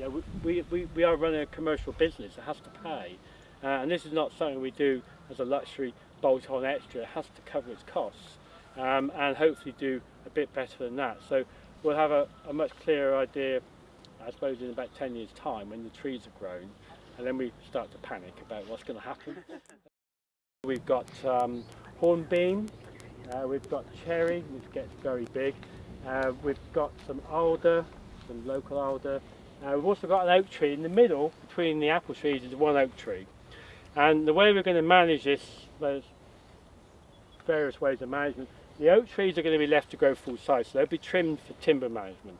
you know, we, we, we are running a commercial business, it has to pay. Uh, and this is not something we do as a luxury bolt-on extra, it has to cover its costs um, and hopefully do a bit better than that. So we'll have a, a much clearer idea, I suppose, in about 10 years' time when the trees are grown and then we start to panic about what's going to happen. we've got um, hornbeam, uh, we've got cherry, which gets very big, uh, we've got some alder, some local alder, uh, we've also got an oak tree in the middle between the apple trees is one oak tree. And the way we're going to manage this, there's various ways of management. The oak trees are going to be left to grow full size, so they'll be trimmed for timber management.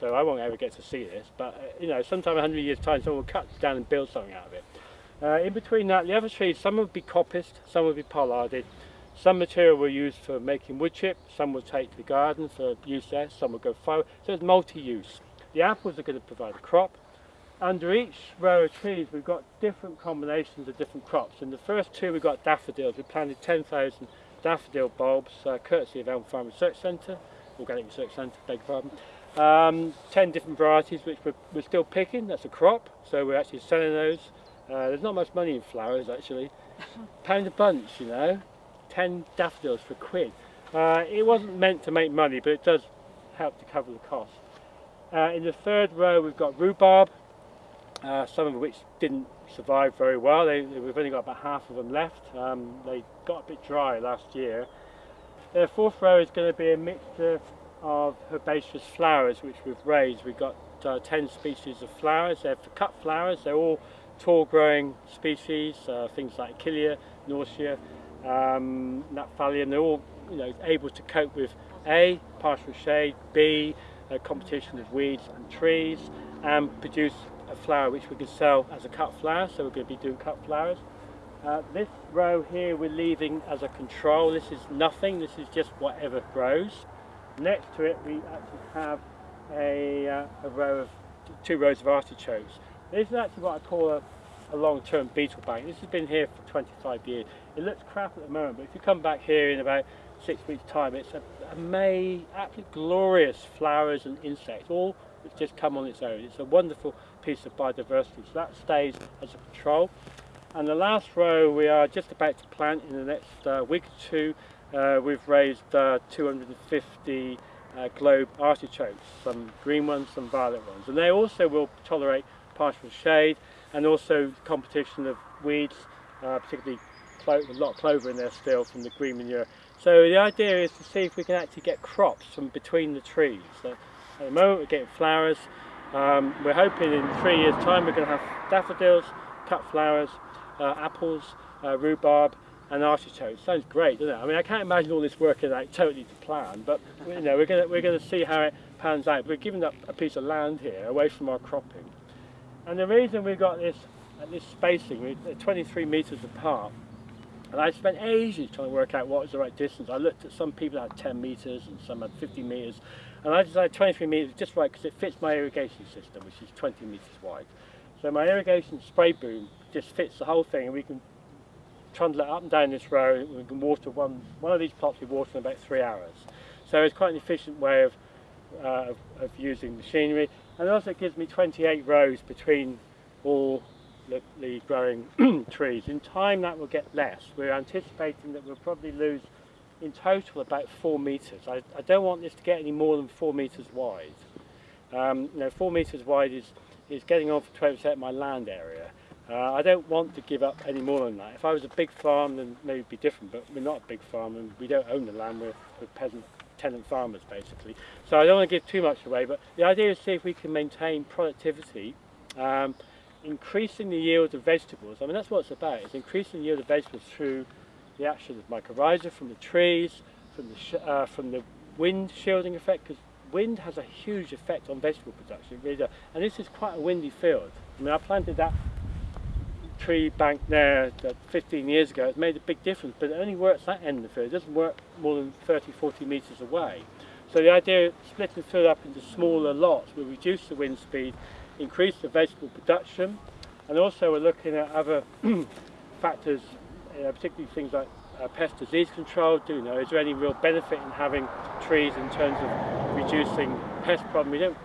So I won't ever get to see this, but uh, you know, sometime 100 years time someone will cut down and build something out of it. Uh, in between that, the other trees, some will be coppiced, some will be pollarded. Some material will use for making wood chip, some will take to the garden for use there, some will go fire. So it's multi-use. The apples are going to provide a crop. Under each row of trees we've got different combinations of different crops. In the first two we've got daffodils. We planted 10,000 daffodil bulbs, uh, courtesy of Elm Farm Research Centre, Organic Research Centre, beg your pardon. Um, 10 different varieties which we're, we're, still picking, that's a crop, so we're actually selling those. Uh, there's not much money in flowers actually. Pound a bunch, you know, 10 daffodils for a quid. Uh, it wasn't meant to make money, but it does help to cover the cost. Uh, in the third row we've got rhubarb, uh, some of which didn't survive very well. They, we've only got about half of them left. Um, they got a bit dry last year. The fourth row is going to be a mixture of herbaceous flowers which we've raised. We've got uh, 10 species of flowers. They're for cut flowers. They're all tall growing species, uh, things like Achillea, Norcia, um, They're all you know, able to cope with A, partial shade, B, a competition of weeds and trees, and produce a flower which we can sell as a cut flower, so we're going to be doing cut flowers. Uh, this row here we're leaving as a control, this is nothing, this is just whatever grows. Next to it we actually have a, uh, a row of two rows of artichokes. This is actually what I call a, a long-term beetle bank. This has been here for 25 years. It looks crap at the moment, but if you come back here in about six weeks time, it's a, a May, absolutely glorious flowers and insects, all just come on its own. It's a wonderful piece of biodiversity, so that stays as a control. And the last row we are just about to plant in the next uh, week or two. Uh, we've raised uh, 250 uh, globe artichokes, some green ones, some violet ones. And they also will tolerate partial shade and also competition of weeds, uh, particularly a lot of clover in there still from the green manure. So the idea is to see if we can actually get crops from between the trees. So at the moment we're getting flowers. Um, we're hoping in three years time we're going to have daffodils, cut flowers, uh, apples, uh, rhubarb and artichokes. Sounds great, doesn't it? I mean, I can't imagine all this working out totally to plan, but you know, we're going to, we're to see how it pans out. We're giving up a piece of land here away from our cropping. And the reason we've got this, this spacing, we're 23 metres apart, and I spent ages trying to work out what was the right distance. I looked at some people that had 10 metres and some had 50 metres. And I decided 23 metres just right because it fits my irrigation system, which is 20 metres wide. So my irrigation spray boom just fits the whole thing and we can trundle it up and down this road. We can water one, one of these plots we water in about three hours. So it's quite an efficient way of, uh, of, of using machinery. And it also it gives me 28 rows between all growing trees. In time that will get less. We're anticipating that we'll probably lose in total about four metres. I, I don't want this to get any more than four metres wide. Um, you know, four metres wide is, is getting on for 20% of my land area. Uh, I don't want to give up any more than that. If I was a big farm then maybe it'd be different, but we're not a big farm and we don't own the land, we're, we're peasant tenant farmers basically. So I don't want to give too much away, but the idea is to see if we can maintain productivity um, increasing the yield of vegetables, I mean that's what it's about, it's increasing the yield of vegetables through the action of mycorrhiza from the trees, from the, uh, from the wind shielding effect, because wind has a huge effect on vegetable production, really and this is quite a windy field. I mean I planted that tree bank there 15 years ago, it's made a big difference, but it only works that end of the field, it doesn't work more than 30, 40 metres away. So the idea of splitting the field up into smaller lots will reduce the wind speed increase the vegetable production and also we're looking at other factors, uh, particularly things like uh, pest disease control. Do you know, is there any real benefit in having trees in terms of reducing pest problem? We don't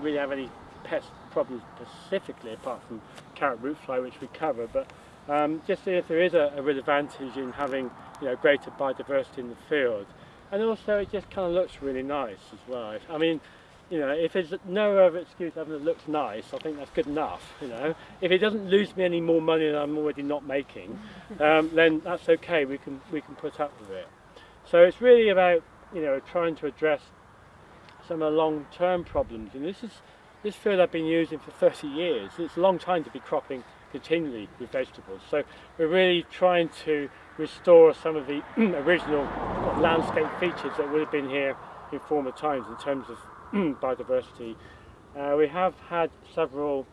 really have any pest problems specifically apart from carrot root fly which we cover but um, just see if there is a, a real advantage in having you know greater biodiversity in the field and also it just kind of looks really nice as well. I mean you know, if there's no other excuse other than it looks nice, I think that's good enough, you know. If it doesn't lose me any more money than I'm already not making, um, then that's okay, we can, we can put up with it. So it's really about, you know, trying to address some of the long-term problems. And this is this field I've been using for 30 years. It's a long time to be cropping continually with vegetables. So we're really trying to restore some of the original landscape features that would have been here in former times in terms of biodiversity. Uh, we have had several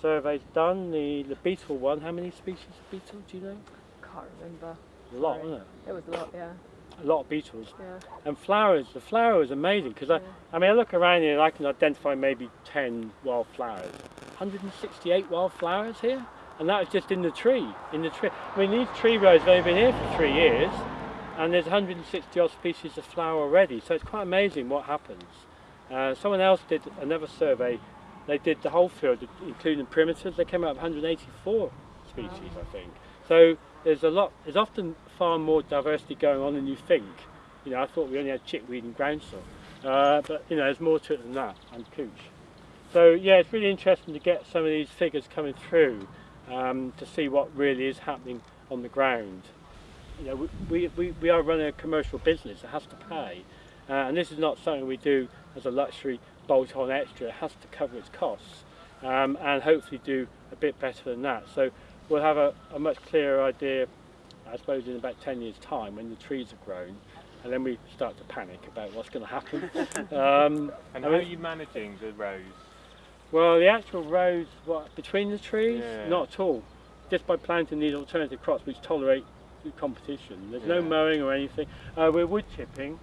surveys done. The, the beetle one, how many species of beetle do you know? Can't remember. A lot, Sorry. wasn't it? It was a lot, yeah. A lot of beetles. Yeah. And flowers, the flower is amazing because Yeah. I, I mean I look around here and I can identify maybe 10 wild flowers. 168 wild flowers here and that is just in the tree, in the tree. I mean these tree rows have only been here for three years and there's 160 odd species of flower already so it's quite amazing what happens. Uh, someone else did another survey, they did the whole field including primitives, they came out with 184 species I think. So there's a lot, there's often far more diversity going on than you think. You know, I thought we only had chickweed and groundsel, uh, but you know, there's more to it than that, and cooch. So yeah, it's really interesting to get some of these figures coming through um, to see what really is happening on the ground. You know, we, we, we are running a commercial business, it has to pay, uh, and this is not something we do as a luxury bolt-on extra, it has to cover its costs, um, and hopefully do a bit better than that. So we'll have a, a much clearer idea I suppose in about 10 years time when the trees have grown and then we start to panic about what's going to happen. um, And I how are you managing the rows? well the actual rows what, between the trees, Yeah. not at all. Just by planting these alternative crops which tolerate competition. There's no mowing or anything. Uh, we're wood chipping,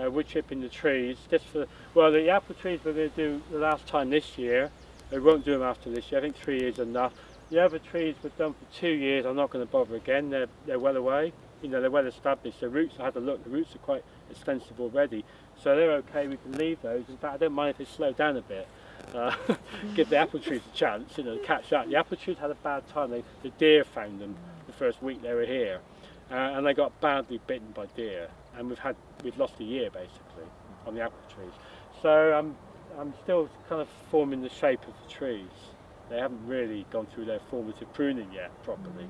uh, wood chipping the trees. Just for well, the apple trees we're going to do the last time this year. We won't do them after this year. I think three years is enough. The other trees were done for two years. I'm not going to bother again. They're they're well away. You know they're well established. The roots I had a look. The roots are quite extensive already, so they're okay. We can leave those. In fact, I don't mind if they slow down a bit. Uh, give the apple trees a chance, you know, catch up. The apple trees had a bad time. They, the deer found them the first week they were here. Uh, and they got badly bitten by deer. And we've had, we've lost a year basically on the apple trees. So I'm, I'm still kind of forming the shape of the trees. They haven't really gone through their formative pruning yet properly.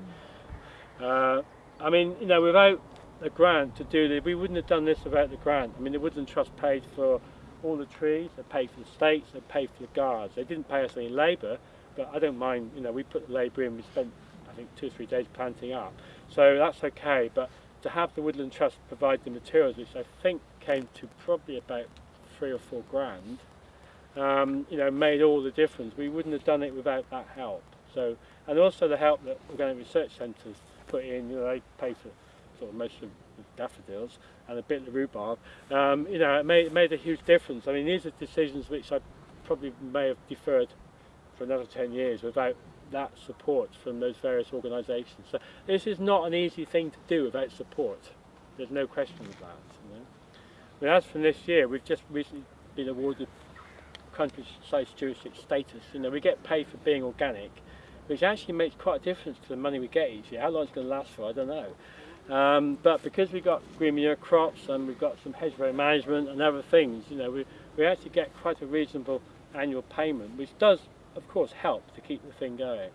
Uh, I mean, you know, without a grant to do this, we wouldn't have done this without the grant. I mean, the Woodland Trust paid for all the trees, they paid for the stakes, they paid for the guards. They didn't pay us any labour, but I don't mind, you know, we put the labour in, we spent, I think, two or three days planting up. So that's okay, but to have the Woodland Trust provide the materials, which I think came to probably about three or four grand, um, you know, made all the difference. We wouldn't have done it without that help. So, and also the help that Organic Research Centres put in, you know, they pay for sort of most of the daffodils and a bit of the rhubarb. Um, you know, it made, it made a huge difference. I mean, these are decisions which I probably may have deferred for another 10 years without that support from those various organisations. So this is not an easy thing to do without support. There's no question of that. You know? As from this year, we've just recently been awarded countryside stewardship status. You know, we get paid for being organic, which actually makes quite a difference to the money we get each year. How long it's going to last for, I don't know. Um, but because we've got green manure crops and we've got some hedgerow management and other things, you know, we, we actually get quite a reasonable annual payment, which does, of course, help to keep the thing going.